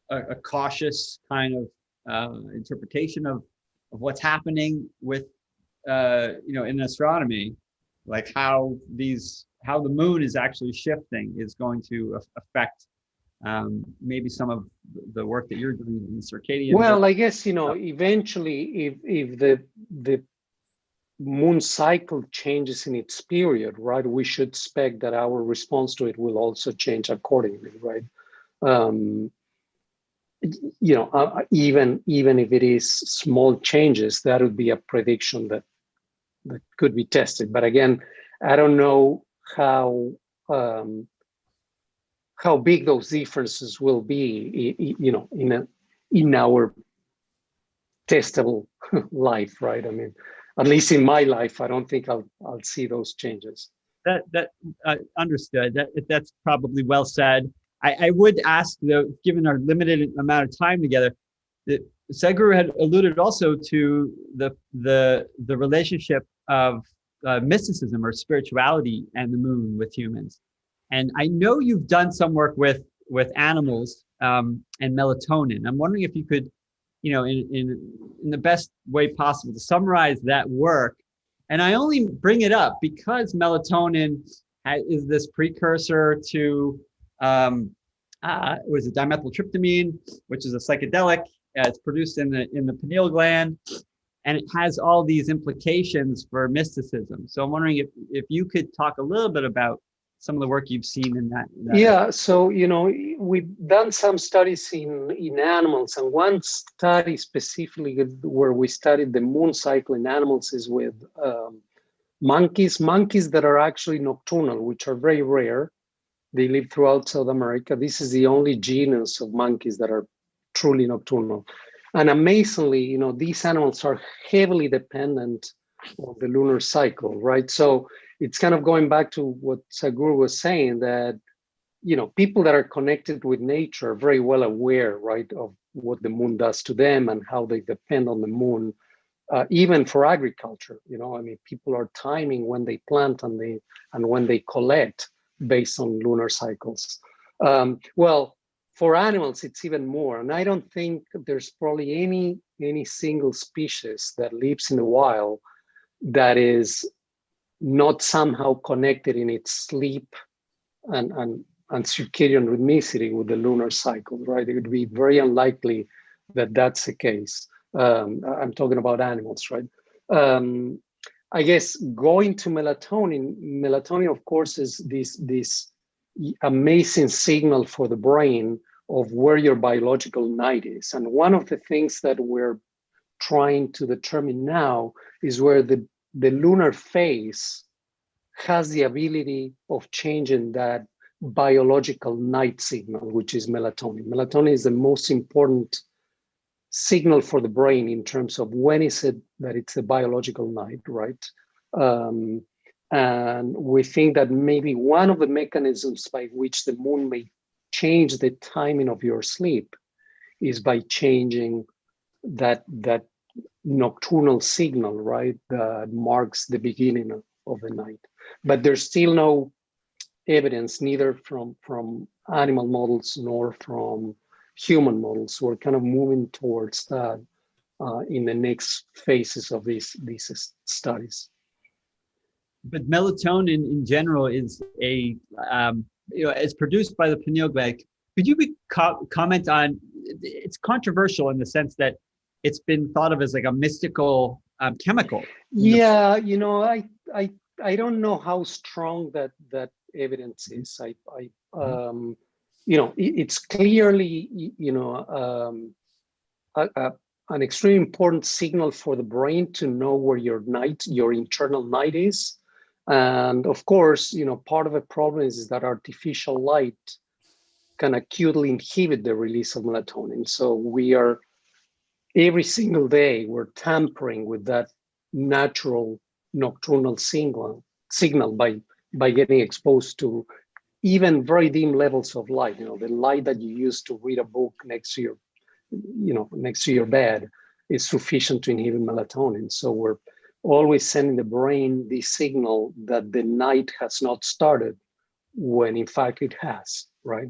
a, a cautious kind of uh, interpretation of of what's happening with uh, you know in astronomy, like how these how the moon is actually shifting is going to affect um, maybe some of the work that you're doing in circadian. Well, I guess you know eventually if if the the moon cycle changes in its period, right, we should expect that our response to it will also change accordingly, right? Um, you know, uh, even even if it is small changes, that would be a prediction that that could be tested. But again, I don't know how um, how big those differences will be, you know, in a in our testable life, right? I mean, at least in my life, I don't think I'll I'll see those changes. That that uh, understood. That that's probably well said. I, I would ask though, given our limited amount of time together, that Sadhguru had alluded also to the the the relationship of uh, mysticism or spirituality and the moon with humans. And I know you've done some work with with animals um, and melatonin. I'm wondering if you could, you know, in, in in the best way possible to summarize that work. And I only bring it up because melatonin is this precursor to um, uh, was it dimethyltryptamine, which is a psychedelic. Uh, it's produced in the in the pineal gland, and it has all these implications for mysticism. So I'm wondering if if you could talk a little bit about some of the work you've seen in that. that yeah, so you know we've done some studies in in animals, and one study specifically where we studied the moon cycle in animals is with um, monkeys, monkeys that are actually nocturnal, which are very rare. They live throughout South America. This is the only genus of monkeys that are truly nocturnal. And amazingly, you know, these animals are heavily dependent on the lunar cycle, right? So it's kind of going back to what Sadhguru was saying that, you know, people that are connected with nature are very well aware, right, of what the moon does to them and how they depend on the moon, uh, even for agriculture. You know, I mean, people are timing when they plant and they and when they collect based on lunar cycles. Um, well, for animals, it's even more. And I don't think there's probably any any single species that lives in the wild that is not somehow connected in its sleep and, and, and circadian rhythmicity with the lunar cycle, right? It would be very unlikely that that's the case. Um, I'm talking about animals, right? Um, I guess going to melatonin, melatonin, of course, is this, this amazing signal for the brain of where your biological night is. And one of the things that we're trying to determine now is where the, the lunar phase has the ability of changing that biological night signal, which is melatonin. Melatonin is the most important signal for the brain in terms of when is it that it's a biological night, right? Um, and we think that maybe one of the mechanisms by which the moon may change the timing of your sleep is by changing that that nocturnal signal, right, that marks the beginning of, of the night. But there's still no evidence, neither from, from animal models nor from human models. We're kind of moving towards that uh, in the next phases of these, these studies. But melatonin in general is a, um, you know, it's produced by the pineal gland. Could you be co comment on, it's controversial in the sense that it's been thought of as like a mystical um, chemical. Yeah, you know, I, I, I don't know how strong that that evidence is. I, I mm-hmm. um, you know, it's clearly, you know, um, a, a, an extremely important signal for the brain to know where your night, your internal night is. And of course, you know, part of the problem is that artificial light can acutely inhibit the release of melatonin. So we are every single day we're tampering with that natural nocturnal signal signal by by getting exposed to even very dim levels of light you know the light that you use to read a book next to your you know next to your bed is sufficient to inhibit melatonin. So we're always sending the brain the signal that the night has not started when in fact it has right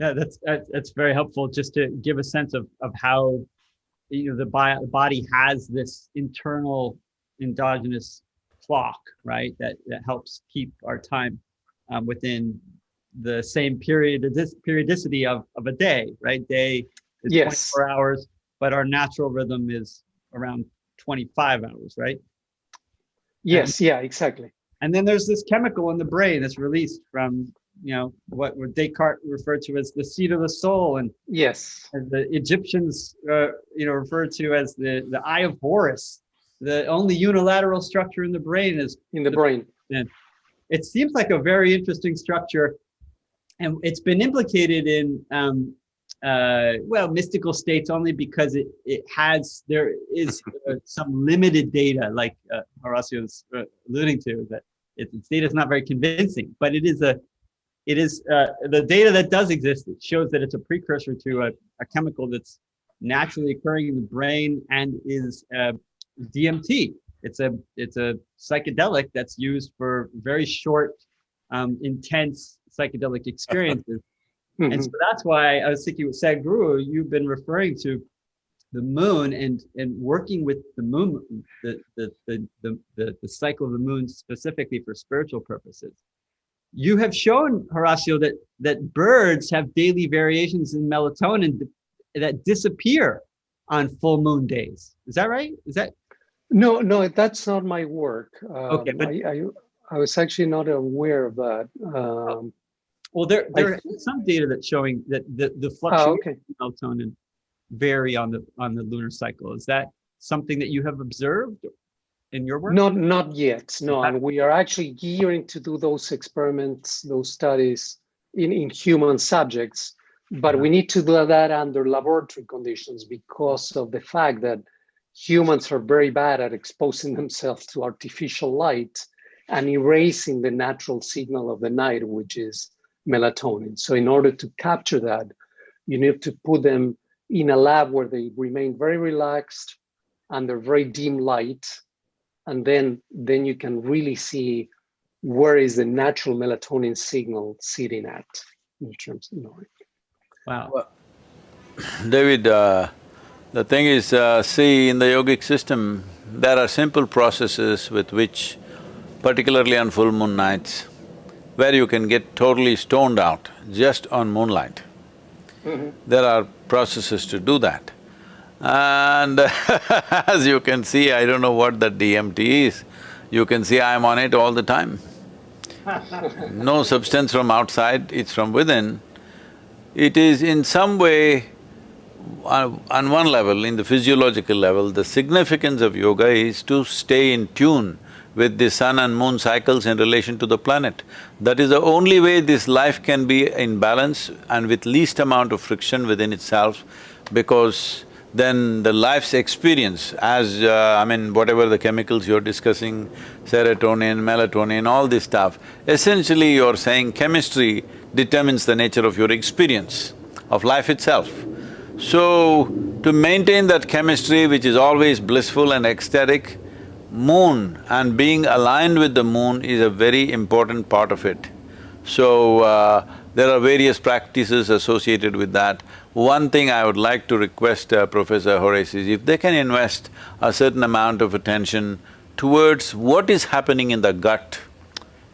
yeah that's that's very helpful just to give a sense of of how you know the body has this internal endogenous clock right that that helps keep our time um, within the same period this periodicity of, of a day right? Day is yes. 24 hours but our natural rhythm is around 25 hours right? Yes and, yeah exactly. and then there's this chemical in the brain that's released from you know what, Descartes referred to as the seat of the soul, and yes, and the Egyptians uh, you know referred to as the the eye of Horus. The only unilateral structure in the brain is in the, the brain. And it seems like a very interesting structure, and it's been implicated in um, uh, well mystical states only because it it has there is uh, some limited data, like uh, Horacio's uh, alluding to that. It, its data is not very convincing, but it is a it is uh, the data that does exist it shows that it's a precursor to a, a chemical that's naturally occurring in the brain and is uh, DMT. It's a it's a psychedelic that's used for very short, um, intense psychedelic experiences. Mm-hmm. And so that's why I was thinking with Sadhguru, you've been referring to the moon and and working with the moon, the the the the, the, the cycle of the moon specifically for spiritual purposes you have shown Horacio that that birds have daily variations in melatonin that disappear on full moon days. Is that right? Is that? No, no, that's not my work. Um, okay, but I, I, I, was actually not aware of that. Um, well, there there I, is some data that's showing that the the fluctuations oh, okay. in melatonin vary on the on the lunar cycle. Is that something that you have observed? In your work? Not, not yet, no. And we are actually gearing to do those experiments, those studies in, in human subjects, but we need to do that under laboratory conditions because of the fact that humans are very bad at exposing themselves to artificial light and erasing the natural signal of the night, which is melatonin. So in order to capture that, you need to put them in a lab where they remain very relaxed under very dim light and then then you can really see where is the natural melatonin signal sitting at in terms of noise. Wow. Well, David, uh, the thing is, uh, see, in the yogic system, there are simple processes with which, particularly on full moon nights, where you can get totally stoned out just on moonlight. Mm -hmm. There are processes to do that. And as you can see, I don't know what that DMT is, you can see I'm on it all the time. no substance from outside, it's from within. It is in some way, uh, on one level, in the physiological level, the significance of yoga is to stay in tune with the sun and moon cycles in relation to the planet. That is the only way this life can be in balance and with least amount of friction within itself because then the life's experience as, uh, I mean, whatever the chemicals you're discussing, serotonin, melatonin, all this stuff, essentially you're saying chemistry determines the nature of your experience of life itself. So, to maintain that chemistry which is always blissful and ecstatic, moon and being aligned with the moon is a very important part of it. So, uh, there are various practices associated with that. One thing I would like to request uh, Professor Horace is if they can invest a certain amount of attention towards what is happening in the gut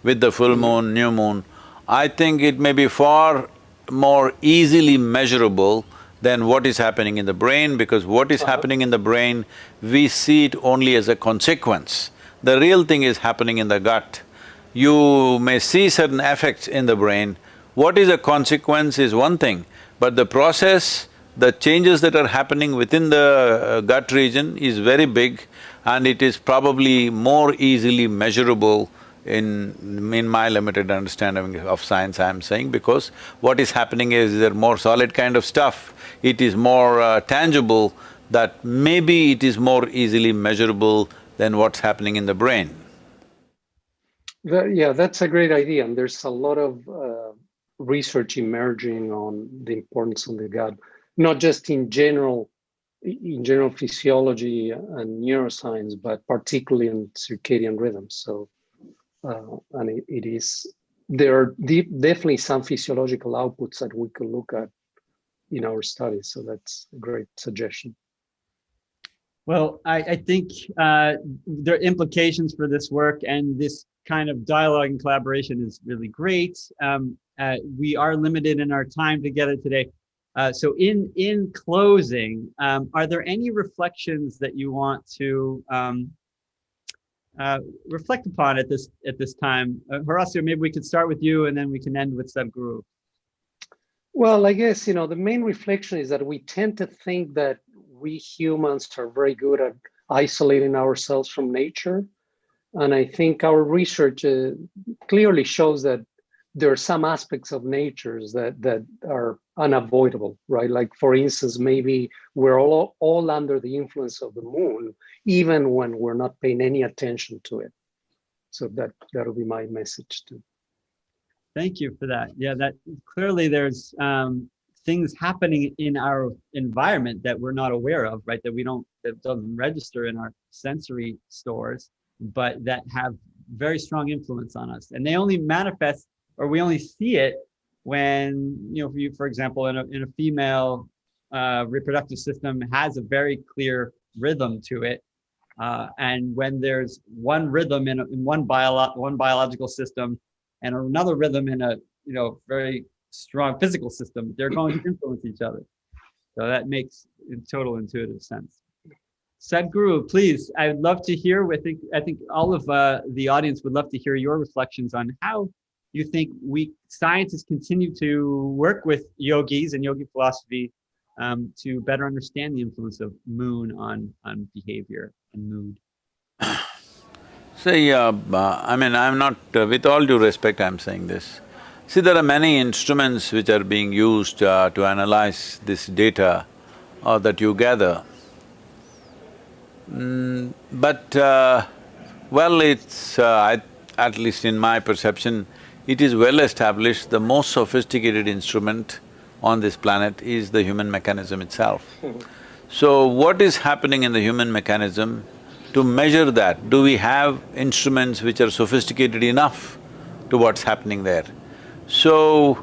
with the full moon, new moon, I think it may be far more easily measurable than what is happening in the brain because what is happening in the brain, we see it only as a consequence. The real thing is happening in the gut. You may see certain effects in the brain, what is a consequence is one thing, but the process, the changes that are happening within the uh, gut region is very big and it is probably more easily measurable in… in my limited understanding of science I'm saying because what is happening is there more solid kind of stuff, it is more uh, tangible that maybe it is more easily measurable than what's happening in the brain. That, yeah, that's a great idea. And there's a lot of uh, research emerging on the importance of the gut, not just in general, in general physiology and neuroscience, but particularly in circadian rhythms. So, uh, and it, it is, there are definitely some physiological outputs that we could look at in our studies. So that's a great suggestion. Well, I, I think uh, there are implications for this work and this kind of dialogue and collaboration is really great. Um, uh, we are limited in our time together today. Uh, so in in closing, um, are there any reflections that you want to um, uh, reflect upon at this at this time? Uh, Horacio, maybe we could start with you and then we can end with Sadhguru. Well, I guess, you know, the main reflection is that we tend to think that we humans are very good at isolating ourselves from nature. And I think our research uh, clearly shows that there are some aspects of natures that, that are unavoidable, right? Like for instance, maybe we're all, all under the influence of the moon, even when we're not paying any attention to it. So that, that'll be my message too. Thank you for that. Yeah, that clearly there's um, things happening in our environment that we're not aware of, right? That we don't, that doesn't register in our sensory stores, but that have very strong influence on us. And they only manifest, or we only see it when, you know, for, you, for example, in a, in a female uh, reproductive system has a very clear rhythm to it. Uh, and when there's one rhythm in, a, in one, bio, one biological system and another rhythm in a, you know, very strong physical system, they're going to influence each other. So that makes total intuitive sense. Sadhguru, please, I'd love to hear, I think, I think all of uh, the audience would love to hear your reflections on how you think we scientists continue to work with yogis and yogi philosophy um, to better understand the influence of moon on, on behavior and mood. See, uh, uh, I mean, I'm not… Uh, with all due respect, I'm saying this. See, there are many instruments which are being used uh, to analyze this data uh, that you gather. Mm, but, uh, well, it's… Uh, at least in my perception, it is well established the most sophisticated instrument on this planet is the human mechanism itself. So what is happening in the human mechanism, to measure that, do we have instruments which are sophisticated enough to what's happening there? So,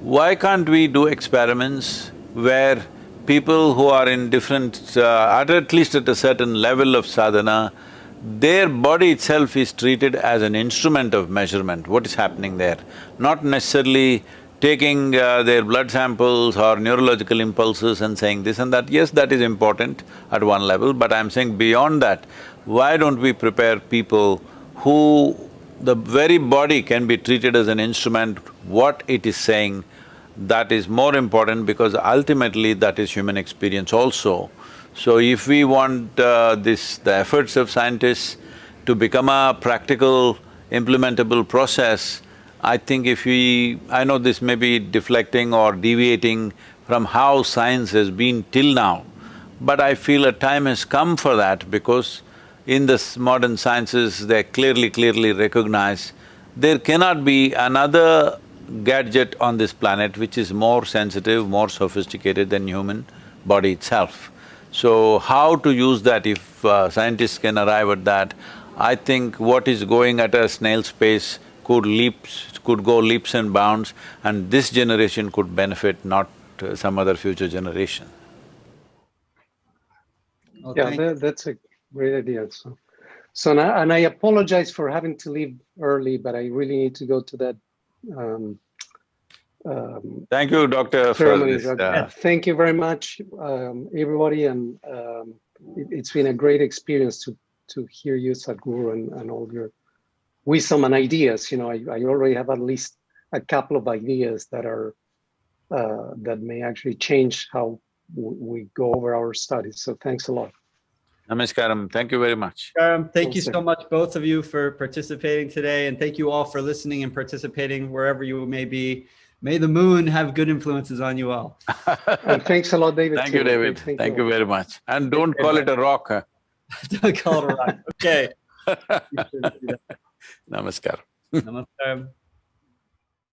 why can't we do experiments where people who are in different… Uh, at, at least at a certain level of sadhana, their body itself is treated as an instrument of measurement, what is happening there. Not necessarily taking uh, their blood samples or neurological impulses and saying this and that. Yes, that is important at one level, but I'm saying beyond that, why don't we prepare people who the very body can be treated as an instrument, what it is saying, that is more important because ultimately that is human experience also. So if we want uh, this… the efforts of scientists to become a practical, implementable process, I think if we… I know this may be deflecting or deviating from how science has been till now, but I feel a time has come for that because in the modern sciences, they clearly, clearly recognize there cannot be another gadget on this planet which is more sensitive, more sophisticated than human body itself. So how to use that if uh, scientists can arrive at that, I think what is going at a snail's pace could leaps… could go leaps and bounds and this generation could benefit, not uh, some other future generation. Well, yeah, that, that's a great idea. So, so now, and I apologize for having to leave early, but I really need to go to that. Um, um, Thank you, Doctor. For this, uh... Thank you very much, um, everybody, and um, it, has been a great experience to to hear you, Sadhguru, and, and all your wisdom and ideas. You know, I, I already have at least a couple of ideas that are uh, that may actually change how we go over our studies. So thanks a lot. Namaskaram. Thank you very much. Um, thank you so much, both of you, for participating today, and thank you all for listening and participating wherever you may be. May the moon have good influences on you all. And thanks a lot, David. Thank you. David. Thank you very much. And don't call it a rock, huh? Don't call it a rock. Okay. Namaskar. Namaskaram.